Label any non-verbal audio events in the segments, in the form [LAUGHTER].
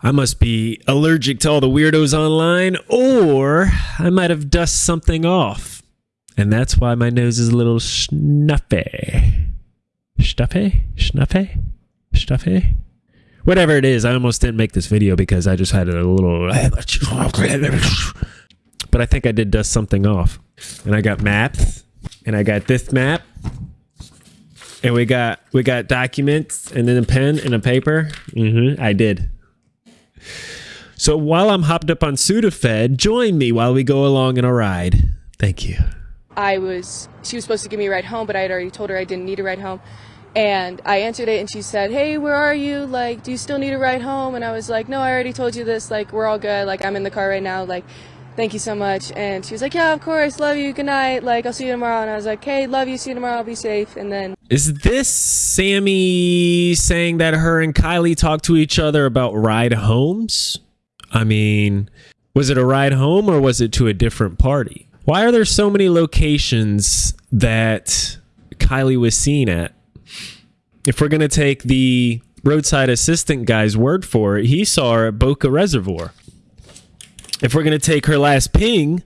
I must be allergic to all the weirdos online, or I might have dust something off. And that's why my nose is a little snuffy. Stuffy? Snuffy? Stuffy? Whatever it is, I almost didn't make this video because I just had a little. But I think I did dust something off. And I got maps, and I got this map, and we got we got documents, and then a pen and a paper. Mm-hmm, I did. So while I'm hopped up on Sudafed, join me while we go along in a ride. Thank you. I was, she was supposed to give me a ride home, but I had already told her I didn't need a ride home. And I answered it and she said, Hey, where are you? Like, do you still need a ride home? And I was like, No, I already told you this. Like, we're all good. Like, I'm in the car right now. Like, thank you so much. And she was like, Yeah, of course. Love you. Good night. Like, I'll see you tomorrow. And I was like, Hey, love you. See you tomorrow. I'll be safe. And then Is this Sammy saying that her and Kiely talked to each other about ride homes? I mean, was it a ride home or was it to a different party? Why are there so many locations that Kiely was seen at? If we're going to take the roadside assistant guy's word for it, he saw her at Boca Reservoir. If we're going to take her last ping,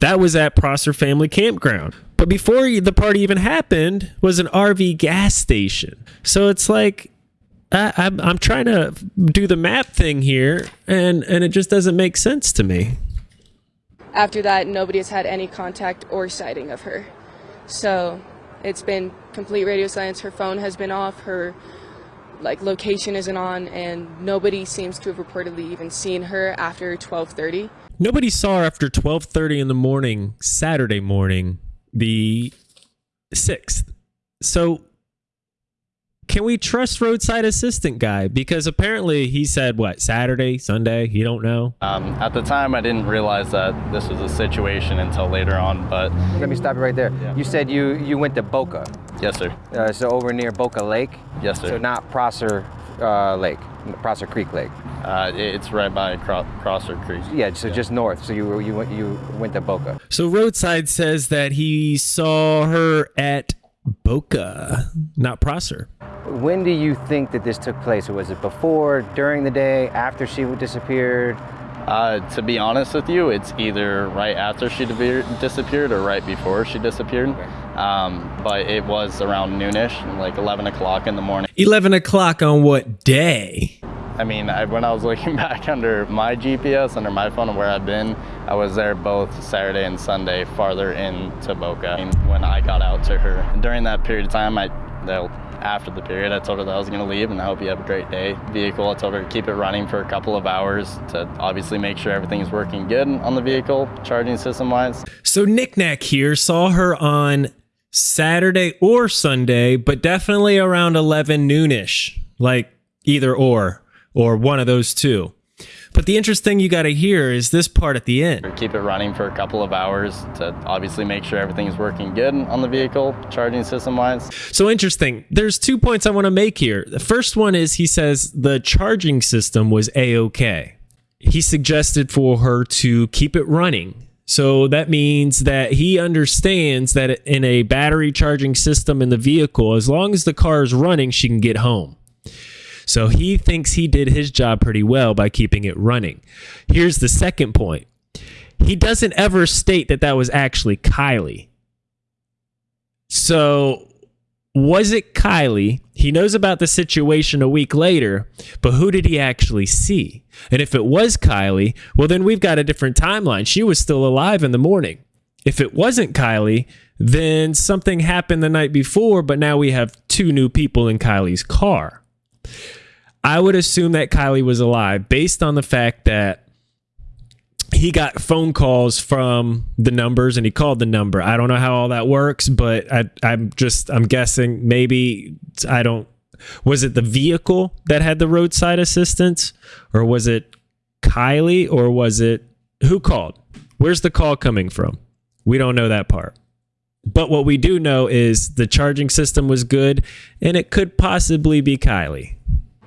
that was at Prosser Family Campground. But before the party even happened was an RV gas station. So it's like I, I'm, I'm trying to do the map thing here, and and it just doesn't make sense to me. after that, nobody has had any contact or sighting of her. So it's been complete radio silence. Her phone has been off. Her like location isn't on, and nobody seems to have reportedly even seen her after 12:30. Nobody saw her after 12:30 in the morning, Saturday morning, the 6th. So can we trust roadside assistant guy because apparently he said what Saturday, Sunday, he don't know. Um, at the time, I didn't realize that this was a situation until later on, but Let me stop you right there. Yeah. You said you, you went to Boca, yes, sir. uh, so over near Boca Lake? Yes, sir. So not Prosser uh, Lake, Prosser Creek Lake. Uh, it's right by Cro- Crosser Creek. Yeah, so just north. So you you went you went to Boca. So roadside says that he saw her at Boca, not Prosser. When do you think that this took place? Was it before, during the day, after she disappeared? Uh, to be honest with you, it's either right after she deveer- disappeared or right before she disappeared. Um, but it was around noonish, like 11 o'clock in the morning. 11 o'clock on what day? I mean, I, when I was looking [LAUGHS] back under my GPS, under my phone where I've been, I was there both Saturday and Sunday, farther into Boca. When I got out to her during that period of time, I, after the period, I told her that I was going to leave and I hope you have a great day. Vehicle, I told her to keep it running for a couple of hours to obviously make sure everything's working good on the vehicle, charging system wise. So Knickknack here saw her on Saturday or Sunday, but definitely around 11 noonish, like either or, or one of those two. But the interesting you got to hear is this part at the end. Keep it running for a couple of hours to obviously make sure everything's working good on the vehicle, charging system wise. So interesting. There's two points I want to make here. The first one is he says the charging system was a okay. He suggested for her to keep it running. So that means that he understands that in a battery charging system in the vehicle, as long as the car is running, she can get home. So he thinks he did his job pretty well by keeping it running. Here's the second point. He doesn't ever state that that was actually Kiely. So was it Kiely? He knows about the situation a week later, but who did he actually see? And if it was Kiely, well, then we've got a different timeline. She was still alive in the morning. If it wasn't Kiely, then something happened the night before, but now we have two new people in Kiely's car. I would assume that Kiely was alive based on the fact that he got phone calls from the numbers and he called the number. I don't know how all that works, but I, I'm just I'm guessing maybe I don't. Was it the vehicle that had the roadside assistance, or was it Kiely, or was it who called? Where's the call coming from? We don't know that part. But what we do know is the charging system was good, and it could possibly be Kiely.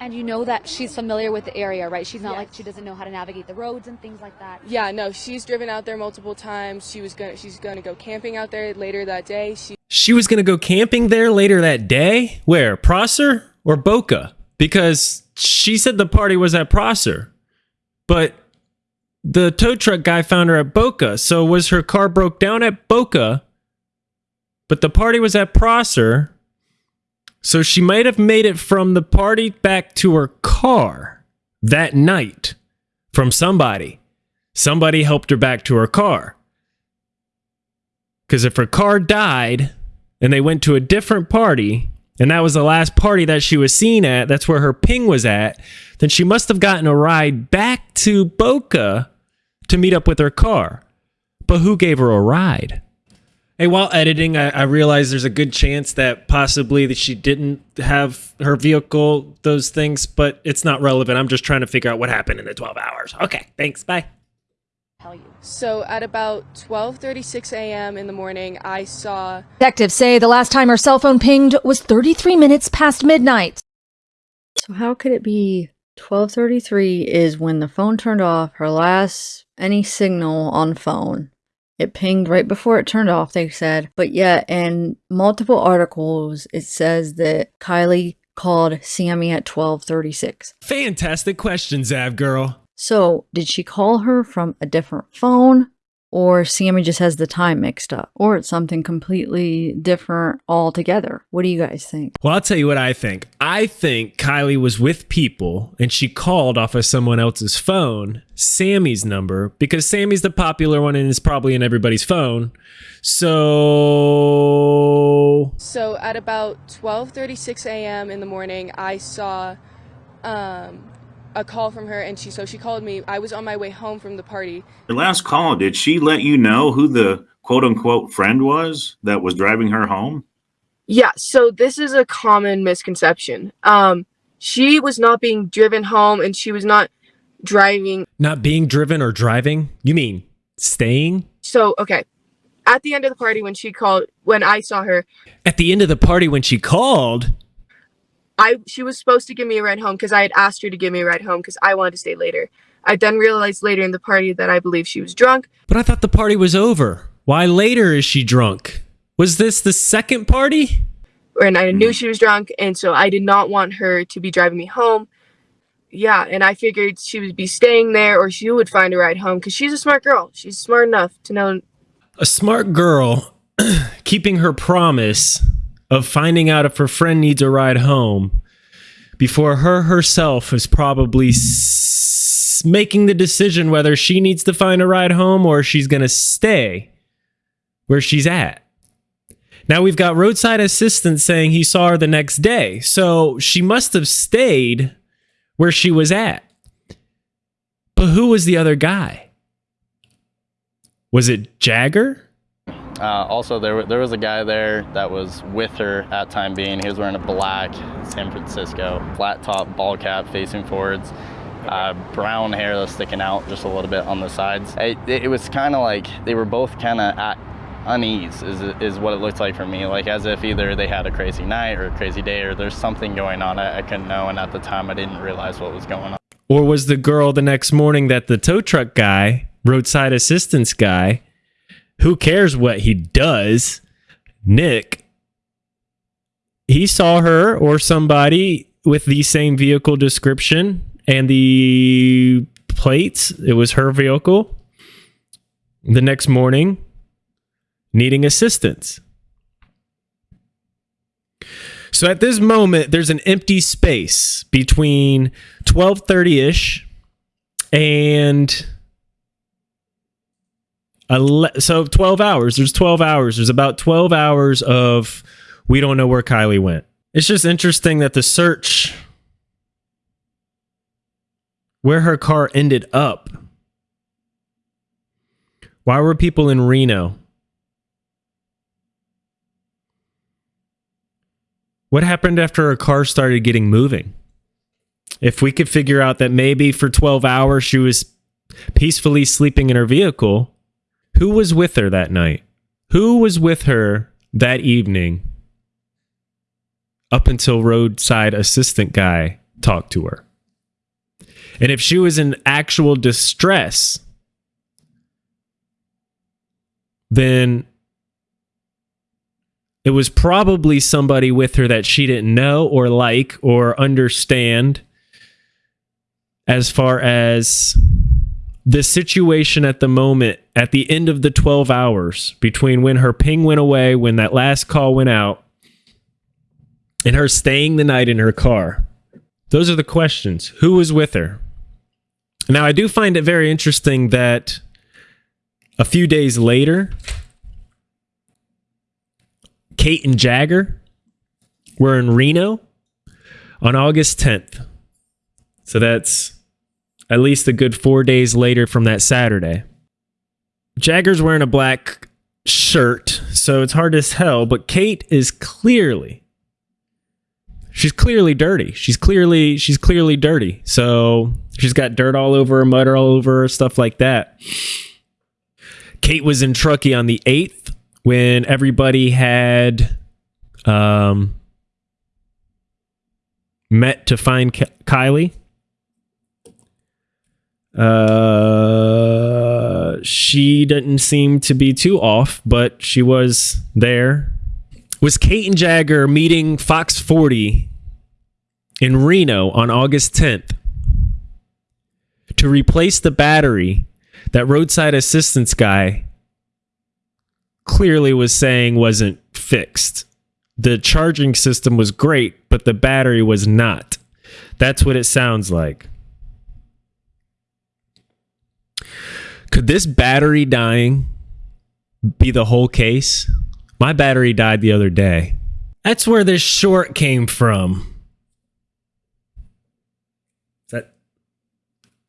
And you know that she's familiar with the area, right? She's not Yes. like she doesn't know how to navigate the roads and things like that. Yeah, no, she's driven out there multiple times. She was gonna she's gonna go camping out there later that day. She She was going to go camping there later that day? Where? Prosser or Boca? Because she said the party was at Prosser. but the tow truck guy found her at Boca. So was her car broke down at Boca, but the party was at Prosser. So she might have made it from the party back to her car that night from somebody. Somebody helped her back to her car. Because if her car died and they went to a different party, and that was the last party that she was seen at, that's where her ping was at, then she must have gotten a ride back to Boca to meet up with her car. But who gave her a ride? Hey, while editing, I, I realized there's a good chance that possibly that she didn't have her vehicle, those things, but it's not relevant. I'm just trying to figure out what happened in the 12 hours. Okay, thanks. Bye. Tell you. So at about 12:36 a.m. in the morning, I saw Detectives say the last time her cell phone pinged was 33 minutes past midnight. So how could it be 12:33 is when the phone turned off, her last any signal on phone. It pinged right before it turned off, they said. But yet in multiple articles it says that Kiely called Sammy at 12:36. Fantastic question, Zav girl. So, did she call her from a different phone or Sammy just has the time mixed up or it's something completely different altogether? What do you guys think? Well, I'll tell you what I think. I think Kiely was with people and she called off of someone else's phone, Sammy's number, because Sammy's the popular one and is probably in everybody's phone. So so at about 12:36 a.m. in the morning, I saw um, a call from her, and she so she called me. I was on my way home from the party. Your last call, did she let you know who the quote unquote friend was that was driving her home? Yeah, so this is a common misconception. Um, she was not being driven home, and she was not driving. not being driven or driving? You mean staying? So okay, at the end of the party, when she called, when I saw her, At the end of the party when she called, I she was supposed to give me a ride home because I had asked her to give me a ride home because I wanted to stay later. I then realized later in the party that I believe she was drunk. but I thought the party was over. Why later is she drunk? Was this the second party? and I knew hmm. she was drunk, and so I did not want her to be driving me home. Yeah, and I figured she would be staying there, or she would find a ride home because she's a smart girl. She's smart enough to know. A smart girl [CLEARS THROAT] keeping her promise of finding out if her friend needs a ride home before her herself is probably s- making the decision whether she needs to find a ride home or she's going to stay where she's at. Now we've got roadside assistance saying he saw her the next day. So she must have stayed where she was at. But who was the other guy? Was it Jagger? Uh, also, there, there was a guy there that was with her at time being. He was wearing a black San Francisco flat top ball cap facing forwards, uh, brown hair that's sticking out just a little bit on the sides. It, it was kind of like they were both kind of at unease, is, is what it looked like for me. Like as if either they had a crazy night or a crazy day or there's something going on I, I couldn't know. And at the time, I didn't realize what was going on. Or was the girl the next morning that the tow truck guy, roadside assistance guy, who cares what he does, Nick, he saw her or somebody with the same vehicle description and the plates, it was her vehicle, the next morning needing assistance. So at this moment, there's an empty space between 12:30ish and ele- so 12 hours. There's 12 hours. There's about 12 hours of we don't know where Kiely went. It's just interesting that the search where her car ended up. Why were people in Reno? What happened after her car started getting moving? If we could figure out that maybe for 12 hours she was peacefully sleeping in her vehicle, who was with her that night? Who was with her that evening up until roadside assistant guy talked to her? And if she was in actual distress, then it was probably somebody with her that she didn't know or like or understand as far as the situation at the moment at the end of the 12 hours between when her ping went away, when that last call went out, and her staying the night in her car. Those are the questions. Who was with her? Now, I do find it very interesting that a few days later, Kate and Jagger were in Reno on August 10th. So that's at least a good four days later from that Saturday. Jagger's wearing a black shirt, so it's hard as hell, but Kate is clearly she's clearly dirty. She's clearly she's clearly dirty. So she's got dirt all over her, mud all over her, stuff like that. Kate was in Truckee on the 8th when everybody had um, met to find Kiely. Uh, she didn't seem to be too off, but she was there. Was Kate and Jagger meeting Fox 40 in Reno on August 10th to replace the battery that roadside assistance guy clearly was saying wasn't fixed. The charging system was great, but the battery was not. That's what it sounds like. Could this battery dying be the whole case? My battery died the other day. That's where this short came from. Is that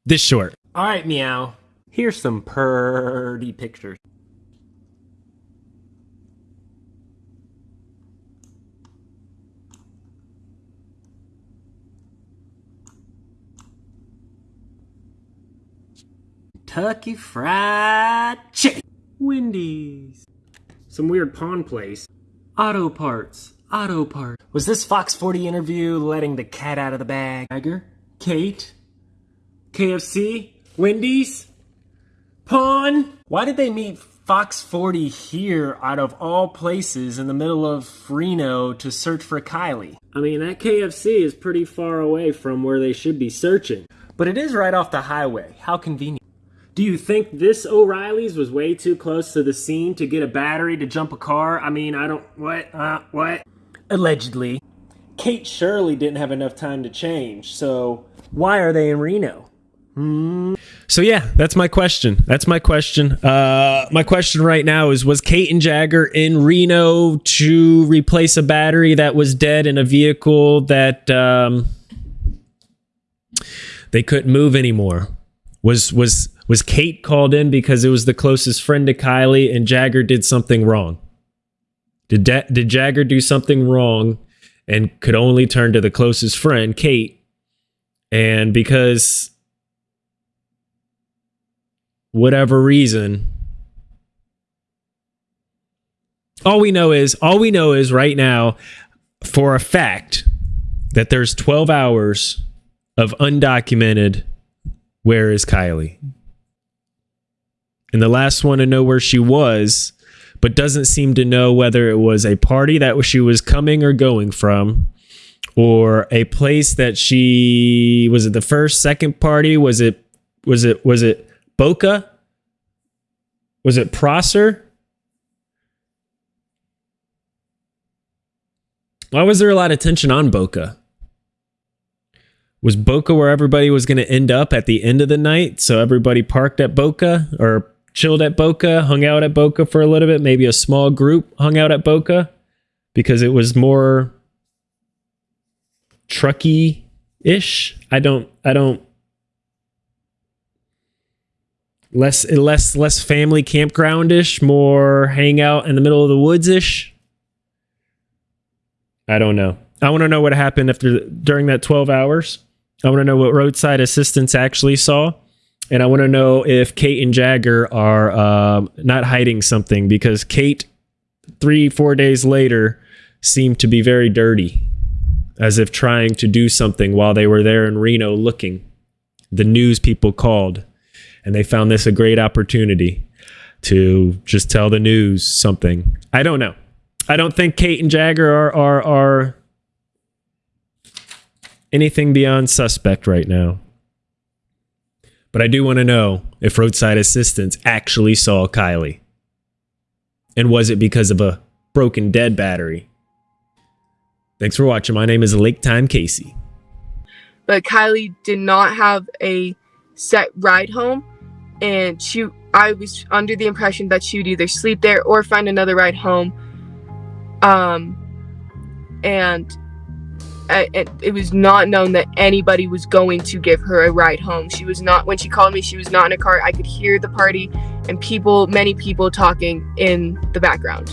this short? All right, meow. Here's some purty pictures. Kentucky Fried Chicken. Wendy's. Some weird pawn place. Auto parts. Auto parts. Was this Fox 40 interview letting the cat out of the bag? Tiger? Kate? KFC? Wendy's? Pawn? Why did they meet Fox 40 here out of all places in the middle of Reno to search for Kiely? I mean, that KFC is pretty far away from where they should be searching. But it is right off the highway. How convenient. Do you think this O'Reilly's was way too close to the scene to get a battery to jump a car? I mean, I don't. What? Uh, what? Allegedly. Kate Shirley didn't have enough time to change, so why are they in Reno? Hmm. So yeah, that's my question. That's my question. Uh, my question right now is: Was Kate and Jagger in Reno to replace a battery that was dead in a vehicle that um, they couldn't move anymore? Was was was Kate called in because it was the closest friend to Kiely and Jagger did something wrong? Did da- did Jagger do something wrong and could only turn to the closest friend, Kate? And because whatever reason all we know is all we know is right now for a fact that there's 12 hours of undocumented where is Kiely? And the last one to know where she was, but doesn't seem to know whether it was a party that she was coming or going from, or a place that she was it the first, second party? Was it was it was it Boca? Was it Prosser? Why was there a lot of tension on Boca? Was Boca where everybody was going to end up at the end of the night? So everybody parked at Boca or chilled at Boca, hung out at Boca for a little bit. Maybe a small group hung out at Boca because it was more Truckee ish. I don't, I don't, less, less, less family campground ish, more hang out in the middle of the woods ish. I don't know. I want to know what happened after during that 12 hours. I want to know what roadside assistance actually saw. And I want to know if Kate and Jagger are um, not hiding something because Kate, three, four days later, seemed to be very dirty, as if trying to do something while they were there in Reno looking. The news people called, and they found this a great opportunity to just tell the news something. I don't know. I don't think Kate and Jagger are are are anything beyond suspect right now. But I do want to know if roadside assistance actually saw Kiely? And was it because of a broken dead battery? Thanks for watching. My name is Lake Time Casey. But Kiely did not have a set ride home, and she I was under the impression that she would either sleep there or find another ride home. Um, and it, it was not known that anybody was going to give her a ride home. She was not, when she called me, she was not in a car. I could hear the party and people, many people talking in the background.